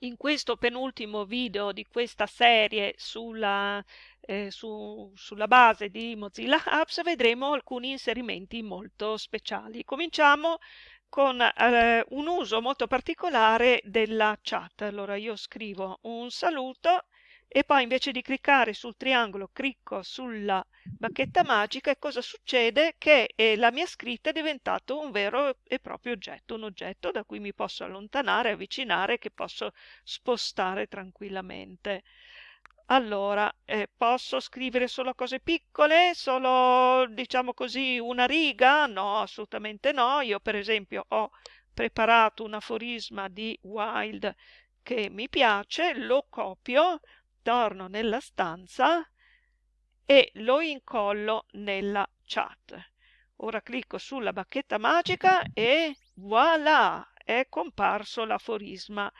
in questo penultimo video di questa serie sulla, eh, su, sulla base di Mozilla Apps vedremo alcuni inserimenti molto speciali. Cominciamo con eh, un uso molto particolare della chat. Allora io scrivo un saluto e poi invece di cliccare sul triangolo clicco sulla bacchetta magica e cosa succede? Che eh, la mia scritta è diventato un vero e proprio oggetto, un oggetto da cui mi posso allontanare, avvicinare, che posso spostare tranquillamente. Allora, eh, posso scrivere solo cose piccole? Solo, diciamo così, una riga? No, assolutamente no. Io, per esempio, ho preparato un aforisma di Wild che mi piace, lo copio, torno nella stanza e lo incollo nella chat. Ora clicco sulla bacchetta magica e voilà, è comparso l'aforisma.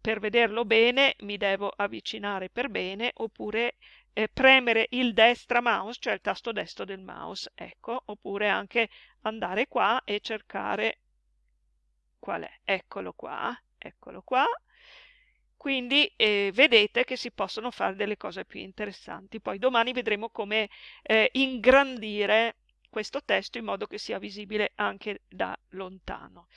Per vederlo bene mi devo avvicinare per bene oppure eh, premere il destra mouse, cioè il tasto destro del mouse, ecco, oppure anche andare qua e cercare qual è. Eccolo qua, eccolo qua quindi eh, vedete che si possono fare delle cose più interessanti. Poi domani vedremo come eh, ingrandire questo testo in modo che sia visibile anche da lontano.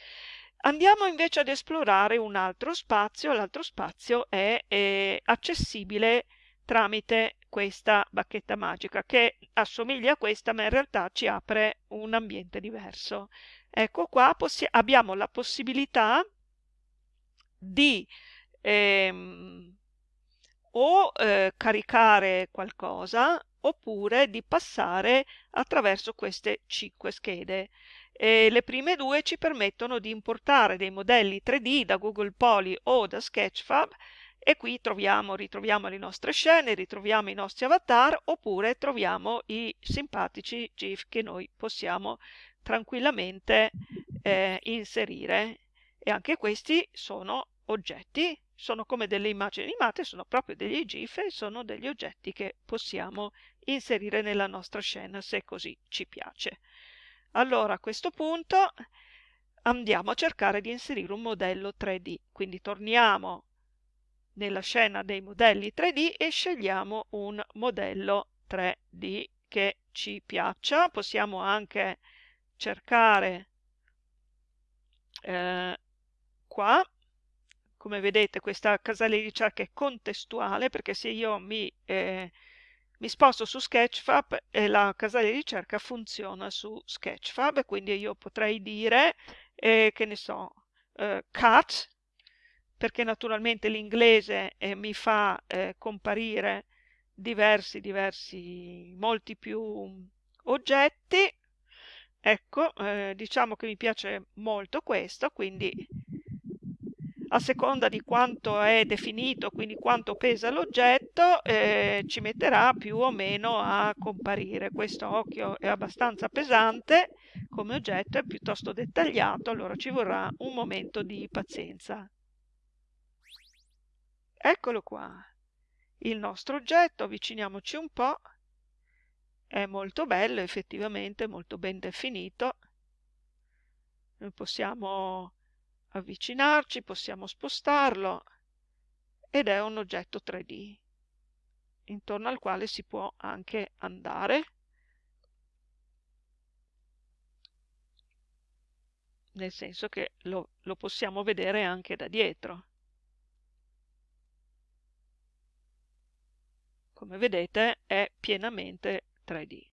Andiamo invece ad esplorare un altro spazio, l'altro spazio è eh, accessibile tramite questa bacchetta magica che assomiglia a questa ma in realtà ci apre un ambiente diverso. Ecco qua abbiamo la possibilità di ehm, o eh, caricare qualcosa oppure di passare attraverso queste cinque schede. E le prime due ci permettono di importare dei modelli 3D da Google Poly o da Sketchfab e qui troviamo, ritroviamo le nostre scene, ritroviamo i nostri avatar oppure troviamo i simpatici GIF che noi possiamo tranquillamente eh, inserire e anche questi sono oggetti sono come delle immagini animate, sono proprio degli GIF e sono degli oggetti che possiamo inserire nella nostra scena se così ci piace. Allora a questo punto andiamo a cercare di inserire un modello 3D, quindi torniamo nella scena dei modelli 3D e scegliamo un modello 3D che ci piaccia. Possiamo anche cercare eh, qua come vedete questa casella di ricerca è contestuale perché se io mi, eh, mi sposto su Sketchfab eh, la casella di ricerca funziona su Sketchfab quindi io potrei dire eh, che ne so eh, cut perché naturalmente l'inglese eh, mi fa eh, comparire diversi diversi molti più oggetti. Ecco diciamo che mi piace molto questo quindi a seconda di quanto è definito, quindi quanto pesa l'oggetto, eh, ci metterà più o meno a comparire. Questo occhio è abbastanza pesante come oggetto, è piuttosto dettagliato, allora ci vorrà un momento di pazienza. Eccolo qua, il nostro oggetto, avviciniamoci un po', è molto bello effettivamente, molto ben definito. Noi possiamo avvicinarci, possiamo spostarlo ed è un oggetto 3D intorno al quale si può anche andare nel senso che lo, lo possiamo vedere anche da dietro. Come vedete è pienamente 3D.